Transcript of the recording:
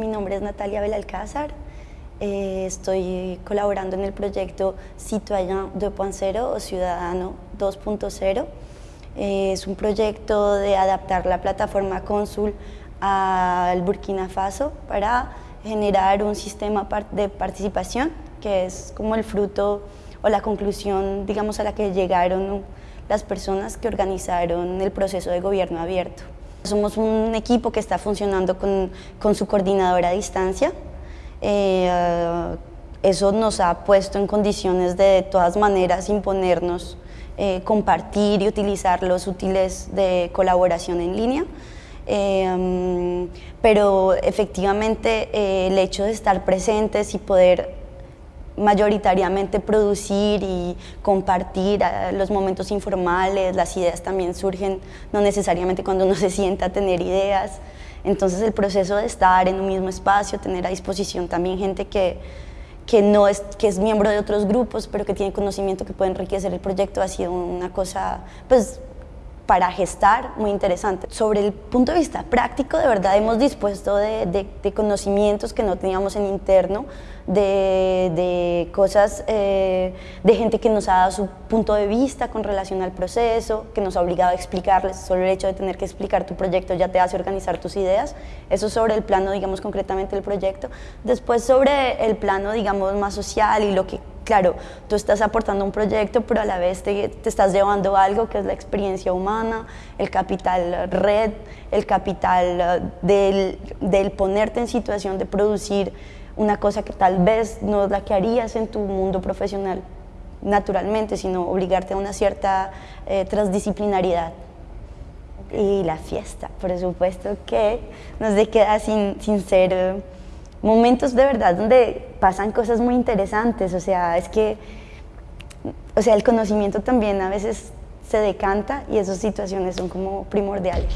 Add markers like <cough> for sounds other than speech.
Mi nombre es Natalia Belalcázar, eh, estoy colaborando en el proyecto Citoyen 2.0 o Ciudadano 2.0. Eh, es un proyecto de adaptar la plataforma Cónsul al Burkina Faso para generar un sistema de participación que es como el fruto o la conclusión digamos a la que llegaron las personas que organizaron el proceso de gobierno abierto. Somos un equipo que está funcionando con, con su coordinadora a distancia. Eh, eso nos ha puesto en condiciones de, de todas maneras imponernos, eh, compartir y utilizar los útiles de colaboración en línea. Eh, pero efectivamente el hecho de estar presentes y poder mayoritariamente producir y compartir eh, los momentos informales, las ideas también surgen no necesariamente cuando uno <laughs> se sienta a tener ideas, entonces el proceso de estar en un mismo espacio, tener a disposición también gente que, que, no es, que es miembro de otros grupos, pero que tiene conocimiento que puede enriquecer el proyecto, ha sido una cosa pues para gestar muy interesante. Sobre el punto de vista práctico, de verdad hemos dispuesto de, conocimientos que no teníamos en interno, de, cosas, eh, de gente que nos ha dado su punto de vista con relación al proceso, que nos ha obligado a explicarles, solo el hecho de tener que explicar tu proyecto ya te hace organizar tus ideas, eso sobre el plano, digamos, concretamente del proyecto. Después sobre el plano, digamos, más social y lo que claro, tú estás aportando un proyecto, pero a la vez te, estás llevando algo que es la experiencia humana, el capital red, el capital eh, del, ponerte en situación de producir una cosa que tal vez no es la que harías en tu mundo profesional naturalmente, sino obligarte a una cierta eh, transdisciplinariedad. Y la fiesta, por supuesto que no se queda sin, sin ser... Eh, momentos de verdad donde pasan cosas muy interesantes, o sea, es que, o sea, el conocimiento también a veces se decanta y esas situaciones son como primordiales.